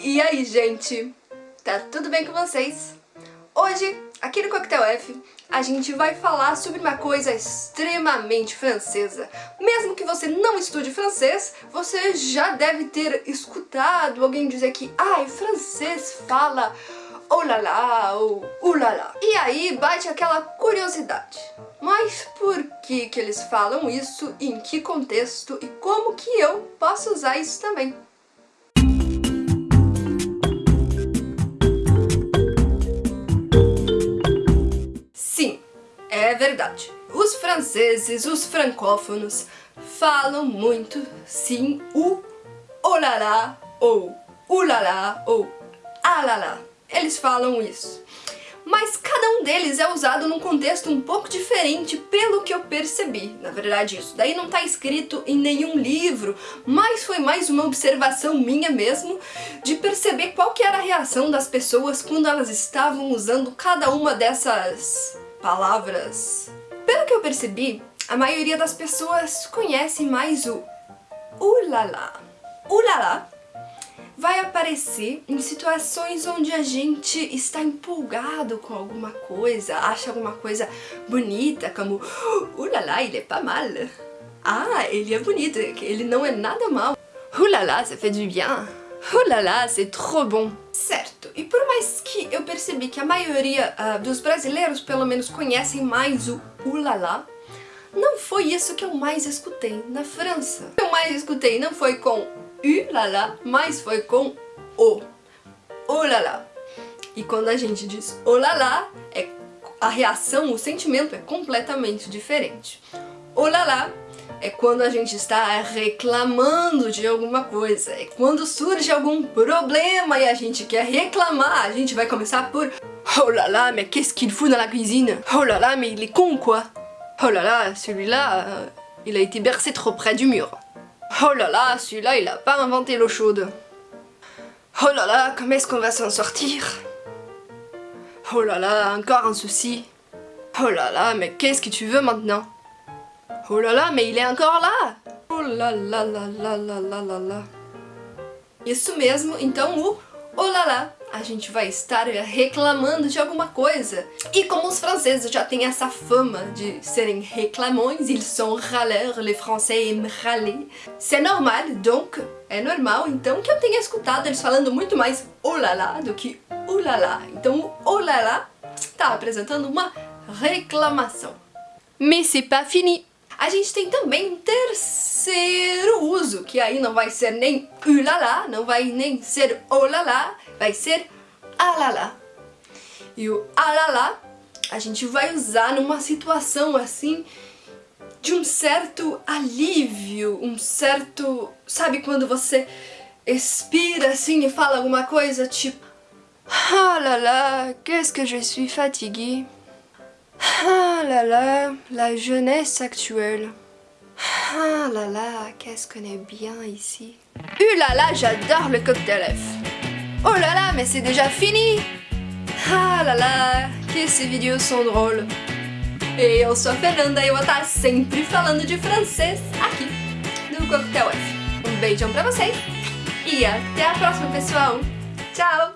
E aí, gente? Tá tudo bem com vocês? Hoje, aqui no Coquetel F, a gente vai falar sobre uma coisa extremamente francesa. Mesmo que você não estude francês, você já deve ter escutado alguém dizer que ai, francês fala oh lá lá ou uh lá lá. E aí bate aquela curiosidade. Mas por que que eles falam isso, em que contexto e como que eu posso usar isso também? Verdade. Os franceses, os francófonos, falam muito, sim, o olala ou ulala ou alala. Eles falam isso. Mas cada um deles é usado num contexto um pouco diferente, pelo que eu percebi. Na verdade, isso daí não está escrito em nenhum livro, mas foi mais uma observação minha mesmo, de perceber qual que era a reação das pessoas quando elas estavam usando cada uma dessas palavras. Pelo que eu percebi, a maioria das pessoas conhece mais o ulala. Ulala vai aparecer em situações onde a gente está empolgado com alguma coisa, acha alguma coisa bonita, como Ulala, ele é pas mal. Ah, ele é bonito, ele não é nada mal. Ulala, ça fait du bien. Ulala, c'est trop bon. Certo, e por percebi que a maioria uh, dos brasileiros pelo menos conhecem mais o ulala, não foi isso que eu mais escutei na França. O que eu mais escutei não foi com U lá lá, mas foi com O. O lá lá. E quando a gente diz o lá lá, é, a reação, o sentimento é completamente diferente. O lá lá é quando a gente está reclamando de alguma coisa, é quando surge algum problema e a gente quer reclamar, a gente vai começar por Oh là là, mais qu'est-ce qu'il fout dans la cuisine Oh mais il est con quoi Oh là là, celui-là, euh, il a été bercé trop près du mur. Oh là, celui-là, il a pas inventé l'eau chaude. Oh là là, comment est-ce qu'on va s'en sortir Oh là là, encore un souci. Oh là là, mais qu'est-ce que tu veux maintenant? Oh là là, mais il est encore là Oh là là là là là là là là. Isso mesmo, então o là là a gente vai estar reclamando de alguma coisa. E como os franceses já têm essa fama de serem reclamões, ils sont râleurs, les français aiment râler, c'est normal, donc, é normal, então, que eu tenha escutado eles falando muito mais olala do que ulala. Então o olala está apresentando uma reclamação. Mais c'est pas fini! A gente tem também um terceiro uso, que aí não vai ser nem ulala, não vai nem ser olala, vai ser alala. E o alala a gente vai usar numa situação assim de um certo alívio, um certo... Sabe quando você expira assim e fala alguma coisa tipo Ah là là, qu'est-ce que je suis fatiguée ah là là, la jeunesse actuelle. Ah là là, qu'est-ce qu'on est bien ici. Uh là là, j'adore le cocktail F. Oh là là, mais c'est déjà fini Ah là là, que ces vidéos sont drôles. Eu sou Fernanda e eu vou estar sempre falando de francês aqui no Coquetel F. Um beijão pra vocês e até a próxima, pessoal. Tchau!